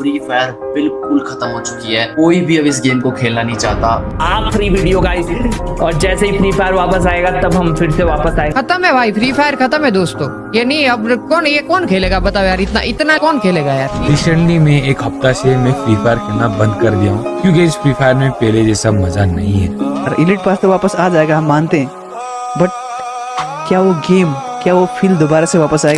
Free fire बिल्कुल खत्म हो चुकी है। कोई भी अब इस गेम को खेलना नहीं चाहता। आखिरी वीडियो गाइस और जैसे ही फ्री फायर वापस आएगा तब हम फिर से वापस आए। खत्म है भाई फ्री फायर खत्म है दोस्तों। ये नहीं अब कौन ये कौन खेलेगा? बताओ यार इतना इतना कौन खेलेगा यार? रिसेंटली मैं एक हफ़्ता से मैं फ्री फायर खेलना बंद कर दिया हूँ क्योंकि इस फ्री फायर में पहले जैसा मज़ा नहीं है। और इलिट पास तो वापस आ जाएगा हम मानते हैं। बट क्या वो गेम क्या वो फील दोबारा से वापस आएगा?